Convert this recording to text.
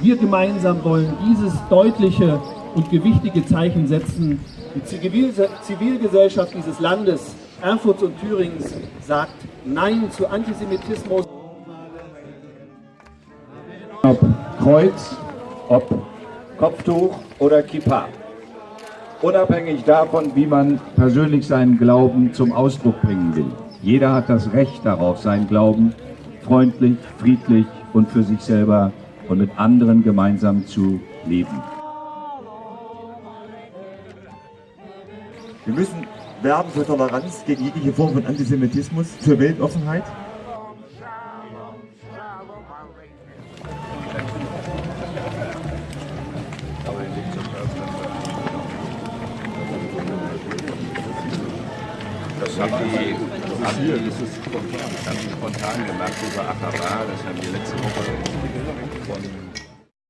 Wir gemeinsam wollen dieses deutliche und gewichtige Zeichen setzen. Die Zivil Zivilgesellschaft dieses Landes, Erfurts und Thürings, sagt Nein zu Antisemitismus. Ob Kreuz, ob Kopftuch oder Kippa. Unabhängig davon, wie man persönlich seinen Glauben zum Ausdruck bringen will. Jeder hat das Recht darauf, seinen Glauben freundlich, friedlich und für sich selber und mit anderen gemeinsam zu leben. Wir müssen werben für Toleranz gegen jegliche Form von Antisemitismus, für Weltoffenheit. Das haben die, haben die, ist spontan, gemacht über Achaba, das haben die letzte Woche